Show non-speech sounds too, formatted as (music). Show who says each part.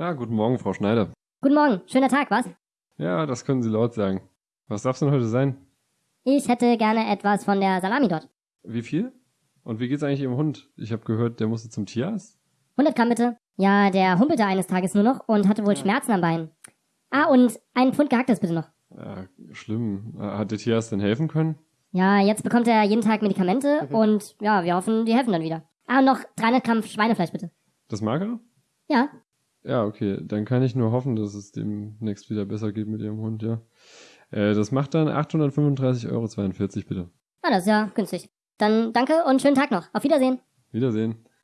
Speaker 1: Ja, guten Morgen, Frau Schneider.
Speaker 2: Guten Morgen, schöner Tag, was?
Speaker 1: Ja, das können Sie laut sagen. Was darf's denn heute sein?
Speaker 2: Ich hätte gerne etwas von der Salami dort.
Speaker 1: Wie viel? Und wie geht's eigentlich Ihrem Hund? Ich habe gehört, der musste zum Tierarzt.
Speaker 2: 100 Gramm bitte. Ja, der humpelte eines Tages nur noch und hatte wohl Schmerzen am Bein. Ah, und ein Pfund gehacktes bitte noch.
Speaker 1: Ja, schlimm. Hat der Tierarzt denn helfen können?
Speaker 2: Ja, jetzt bekommt er jeden Tag Medikamente (laughs) und ja, wir hoffen, die helfen dann wieder. Ah, und noch 300 Gramm Schweinefleisch bitte.
Speaker 1: Das mag er?
Speaker 2: Ja,
Speaker 1: Ja, okay. Dann kann ich nur hoffen, dass es demnächst wieder besser geht mit Ihrem Hund, ja. Äh, das macht dann 835,42 Euro bitte.
Speaker 2: ah, das ist ja günstig. Dann danke und schönen Tag noch. Auf Wiedersehen.
Speaker 1: Wiedersehen.